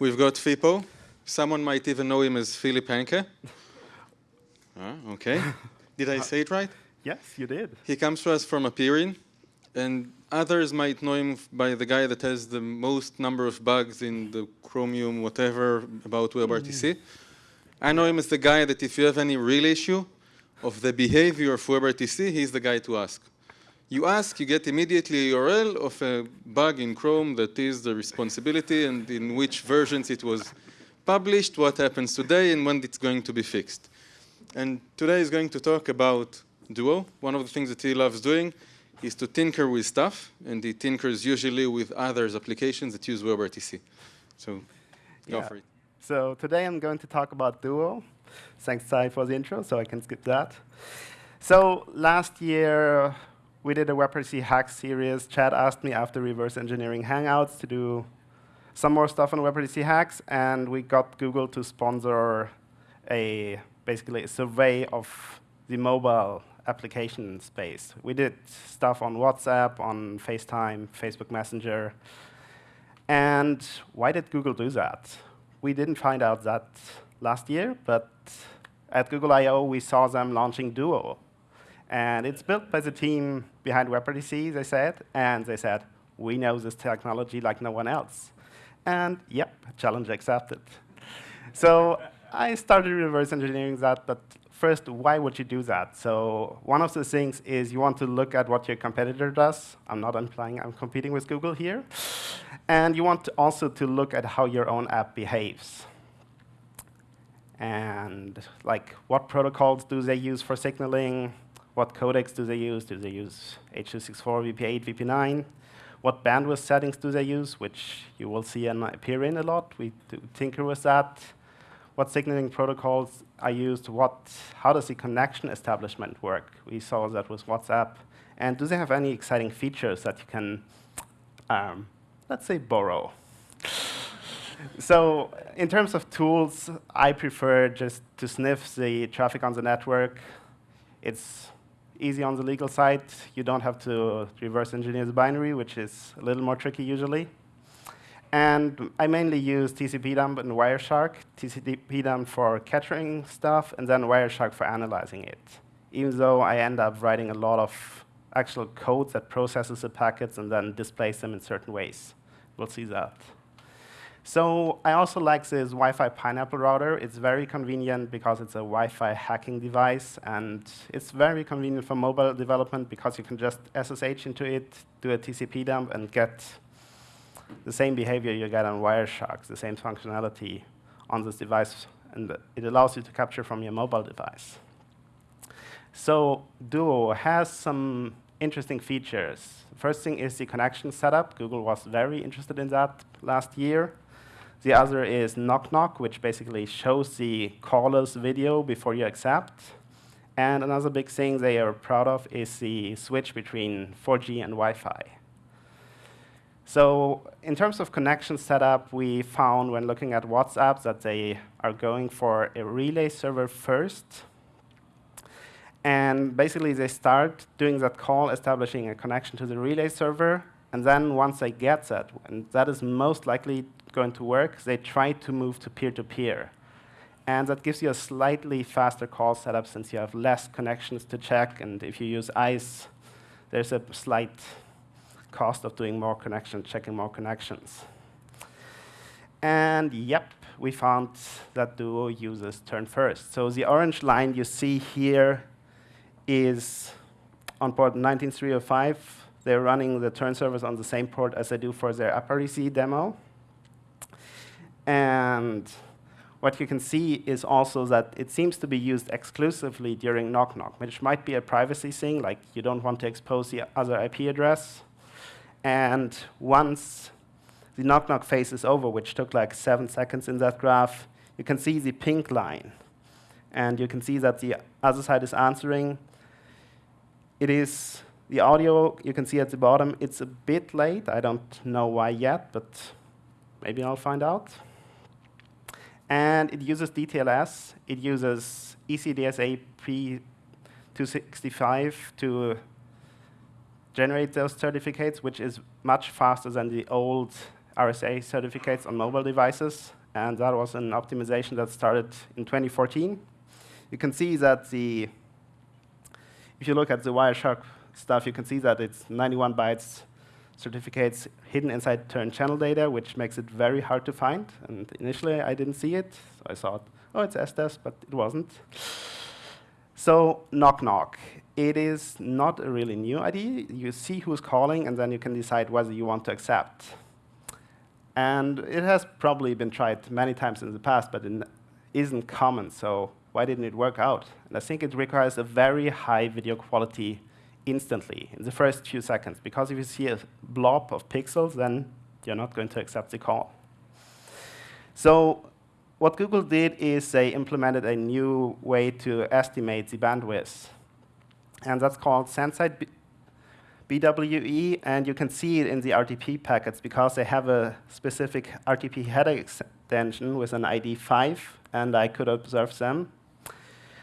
We've got Fippo. Someone might even know him as Philipp Hancke. Ah, okay. Did I say it right? Yes, you did. He comes to us from appear.in, and others might know him by the guy that has the most number of bugs in the Chromium, whatever, about WebRTC. Mm. I know him as the guy that if you have any real issue of the behavior of WebRTC, he's the guy to ask. You ask, you get immediately a URL of a bug in Chrome that is the responsibility and in which versions it was published, what happens today, and when it's going to be fixed. And today is going to talk about Duo. One of the things that he loves doing is to tinker with stuff, and he tinkers usually with others applications that use WebRTC. So go yeah. for it. So today I'm going to talk about Duo. Thanks, Tsahi, for the intro, so I can skip that. So last year, we did a WebRTC hack series. Chad asked me after reverse engineering Hangouts to do some more stuff on WebRTC hacks, and we got Google to sponsor a basically a survey of the mobile application space. We did stuff on WhatsApp, on FaceTime, Facebook Messenger. And why did Google do that? We didn't find out that last year, but at Google I.O. we saw them launching Duo. And it's built by the team behind WebRTC, they said, and they said, we know this technology like no one else. And yep, challenge accepted. so I started reverse engineering that, but first, why would you do that? So one of the things is you want to look at what your competitor does. I'm not implying I'm competing with Google here. And you want to also to look at how your own app behaves. And like, what protocols do they use for signaling? What codecs do they use? Do they use H.264, VP8, VP9? What bandwidth settings do they use, which you will see and appear in a lot. We tinker with that what signaling protocols are used, what, how does the connection establishment work? We saw that with WhatsApp. And do they have any exciting features that you can, um, let's say, borrow? so in terms of tools, I prefer just to sniff the traffic on the network. It's easy on the legal side. You don't have to reverse engineer the binary, which is a little more tricky usually. And I mainly use TCP-dump and Wireshark, TCP-dump for capturing stuff, and then Wireshark for analyzing it. Even though I end up writing a lot of actual code that processes the packets and then displays them in certain ways. We'll see that. So I also like this Wi-Fi Pineapple router. It's very convenient because it's a Wi-Fi hacking device, and it's very convenient for mobile development because you can just SSH into it, do a TCP dump, and get the same behavior you get on Wireshark, the same functionality on this device, and it allows you to capture from your mobile device. So Duo has some interesting features. First thing is the connection setup. Google was very interested in that last year. The other is Knock Knock, which basically shows the caller's video before you accept. And another big thing they are proud of is the switch between 4G and Wi-Fi. So in terms of connection setup, we found when looking at WhatsApp that they are going for a relay server first. And basically, they start doing that call, establishing a connection to the relay server. And then once they get that, and that is most likely going to work, they try to move to peer-to-peer. -peer. And that gives you a slightly faster call setup since you have less connections to check. And if you use ICE, there's a slight cost of doing more connections, checking more connections. And yep, we found that Duo uses turn first. So the orange line you see here is on port 19305. They're running the turn servers on the same port as they do for their AppRTC demo. And what you can see is also that it seems to be used exclusively during knock-knock, which might be a privacy thing, like you don't want to expose the other IP address. And once the knock-knock phase is over, which took like seven seconds in that graph, you can see the pink line. And you can see that the other side is answering. It is the audio, you can see at the bottom, it's a bit late. I don't know why yet, but maybe I'll find out. And it uses DTLS. It uses ECDSA P265 to generate those certificates, which is much faster than the old RSA certificates on mobile devices, and that was an optimization that started in 2014. You can see that the, if you look at the Wireshark stuff, you can see that it's 91 bytes certificates hidden inside turn channel data, which makes it very hard to find. And initially, I didn't see it. So I thought, oh, it's SDS, but it wasn't. So knock knock. It is not a really new idea. You see who's calling, and then you can decide whether you want to accept. And it has probably been tried many times in the past, but it isn't common. So why didn't it work out? And I think it requires a very high video quality instantly in the first few seconds, because if you see a blob of pixels, then you're not going to accept the call. So what Google did is they implemented a new way to estimate the bandwidth. And that's called SendSide BWE, and you can see it in the RTP packets because they have a specific RTP header extension with an ID 5, and I could observe them.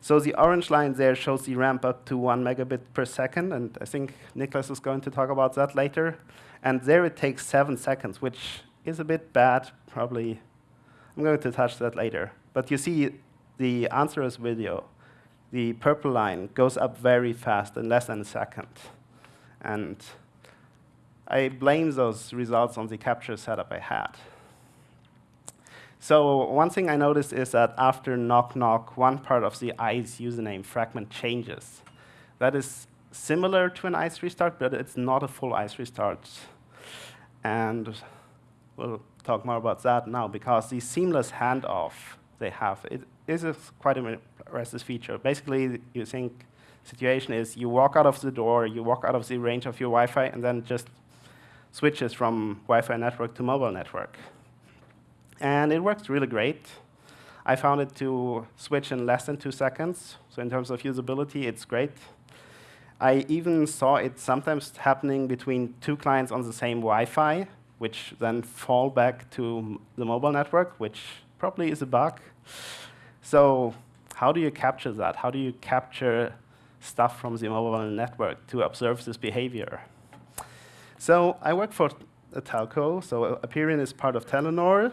So the orange line there shows the ramp up to one megabit per second, and I think Nicholas is going to talk about that later. And there it takes seven seconds, which is a bit bad, probably. I'm going to touch that later. But you see the answers video, the purple line goes up very fast in less than a second. And I blame those results on the capture setup I had. So one thing I noticed is that after knock knock, one part of the ICE username fragment changes. That is similar to an ICE restart, but it's not a full ICE restart. And we'll talk more about that now, because the seamless handoff they have, it is a quite an impressive feature. Basically, you think situation is you walk out of the door, you walk out of the range of your Wi-Fi, and then just switches from Wi-Fi network to mobile network. And it works really great. I found it to switch in less than two seconds. So in terms of usability, it's great. I even saw it sometimes happening between two clients on the same Wi-Fi, which then fall back to the mobile network, which probably is a bug. So how do you capture that? How do you capture stuff from the mobile network to observe this behavior? So I work for a telco, so uh, appear.in is part of Telenor.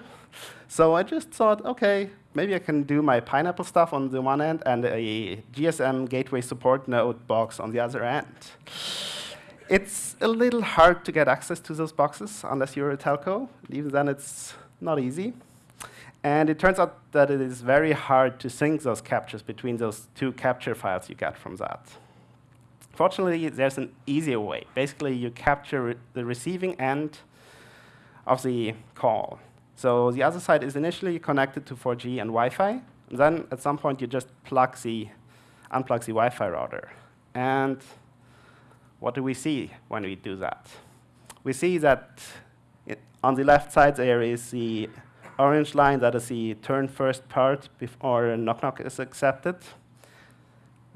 So I just thought, okay, maybe I can do my Pineapple stuff on the one end and a GSM gateway support node box on the other end. It's a little hard to get access to those boxes unless you're a telco. Even then, it's not easy. And it turns out that it is very hard to sync those captures between those two capture files you get from that. Fortunately, there's an easier way. Basically, you capture the receiving end of the call. So the other side is initially connected to 4G and Wi-Fi. And then at some point, you just plug the, unplug the Wi-Fi router. And what do we see when we do that? We see that it, on the left side there is the orange line, that is the turn first part before knock knock is accepted.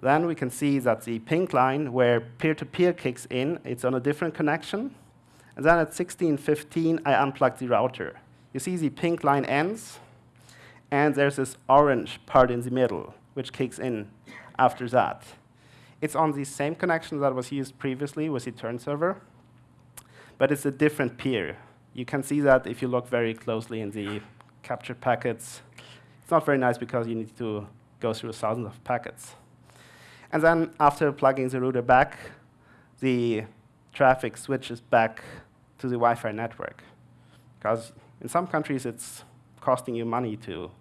Then we can see that the pink line, where peer-to-peer -peer kicks in, it's on a different connection. And then at 16.15, I unplug the router. You see the pink line ends, and there's this orange part in the middle, which kicks in after that. It's on the same connection that was used previously with the turn server, but it's a different peer. You can see that if you look very closely in the captured packets. It's not very nice because you need to go through thousands of packets. And then after plugging the router back, the traffic switches back to the Wi-Fi network. Because in some countries, it's costing you money to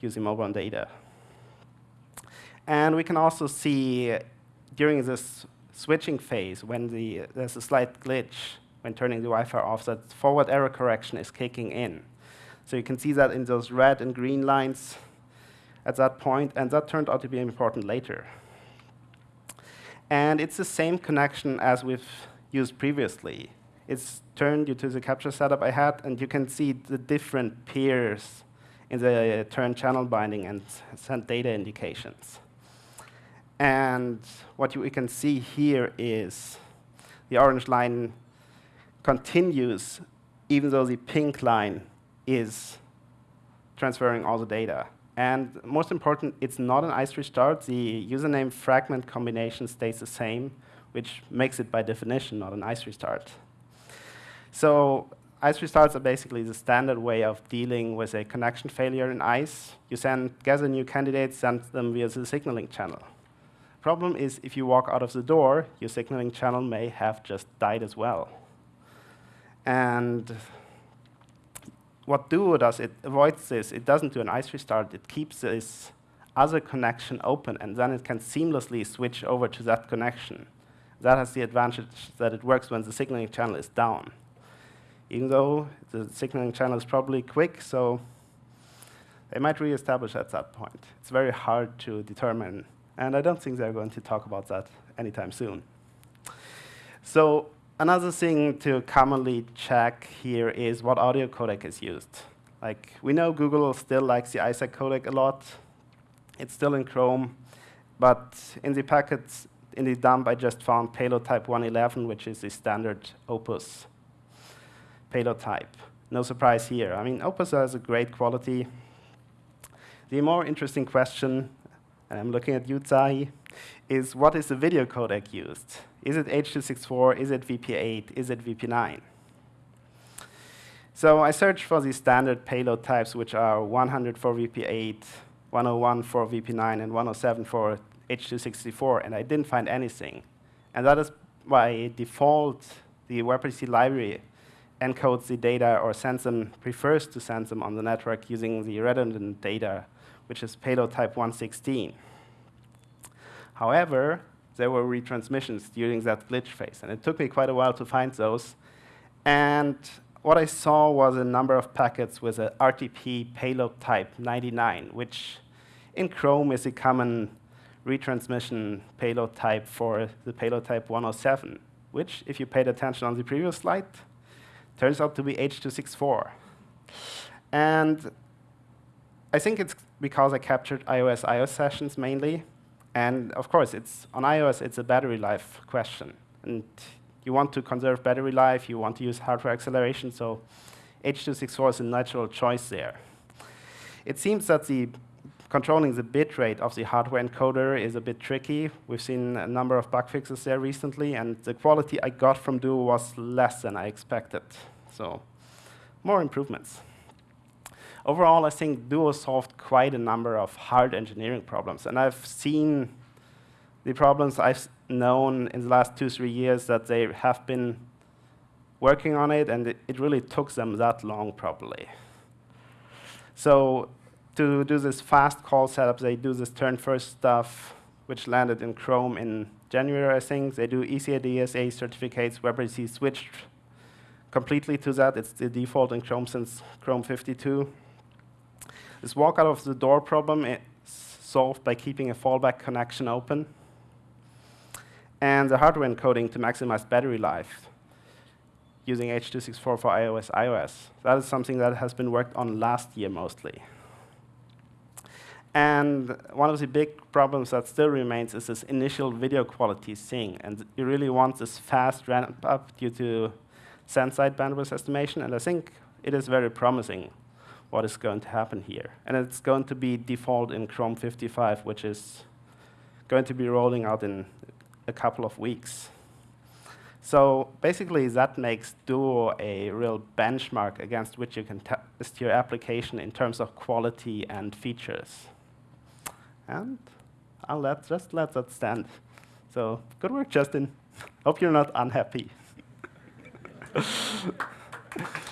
use mobile data. And we can also see during this switching phase, when the, there's a slight glitch when turning the Wi-Fi off, that forward error correction is kicking in. So you can see that in those red and green lines at that point, and that turned out to be important later. And it's the same connection as we've used previously. It's turned due to the capture setup I had, and you can see the different peers in the uh, turn channel binding and send data indications. And what you, can see here is the orange line continues even though the pink line is transferring all the data. And most important, it's not an ICE restart. The username fragment combination stays the same, which makes it by definition not an ICE restart. So ice restarts are basically the standard way of dealing with a connection failure in ice. You send, gather new candidates, send them via the signaling channel. Problem is, if you walk out of the door, your signaling channel may have just died as well. And what Duo does, it avoids this. It doesn't do an ice restart. It keeps this other connection open, and then it can seamlessly switch over to that connection. That has the advantage that it works when the signaling channel is down. Even though the signaling channel is probably quick, so they might reestablish at that point. It's very hard to determine, and I don't think they're going to talk about that anytime soon. So another thing to commonly check here is what audio codec is used. Like, we know Google still likes the ISAC codec a lot. It's still in Chrome, but in the packets, in the dump, I just found payload type 111, which is the standard Opus payload type. No surprise here. I mean, Opus has a great quality. The more interesting question, and I'm looking at you, Tsahi, is what is the video codec used? Is it H.264? Is it VP8? Is it VP9? So I searched for the standard payload types, which are 100 for VP8, 101 for VP9, and 107 for H.264, and I didn't find anything. And that is by default, the WebRTC library encodes the data or sends them, prefers to send them on the network using the redundant data, which is payload type 116. However, there were retransmissions during that glitch phase, and it took me quite a while to find those. And what I saw was a number of packets with a RTP payload type 99, which in Chrome is a common retransmission payload type for the payload type 107, which, if you paid attention on the previous slide, turns out to be H.264. And I think it's because I captured iOS iOS sessions mainly. And of course, it's on iOS, it's a battery life question. And you want to conserve battery life, you want to use hardware acceleration, so H.264 is a natural choice there. It seems that the controlling the bit rate of the hardware encoder is a bit tricky. We've seen a number of bug fixes there recently, and the quality I got from Duo was less than I expected. So more improvements. Overall, I think Duo solved quite a number of hard engineering problems, and I've seen the problems I've known in the last two, three years that they have been working on it, and it, it really took them that long, probably. So to do this fast call setup, they do this turn first stuff, which landed in Chrome in January, I think. They do ECDSA certificates. WebRTC switched completely to that. It's the default in Chrome since Chrome 52. This walk out of the door problem is solved by keeping a fallback connection open. And the hardware encoding to maximize battery life using H.264 for iOS iOS. That is something that has been worked on last year mostly. And one of the big problems that still remains is this initial video quality thing. And you really want this fast ramp up due to send-side bandwidth estimation. And I think it is very promising what is going to happen here. And it's going to be default in Chrome 55, which is going to be rolling out in a couple of weeks. So basically, that makes Duo a real benchmark against which you can test your application in terms of quality and features. And I'll let, just let that stand. So good work, Justin. Hope you're not unhappy.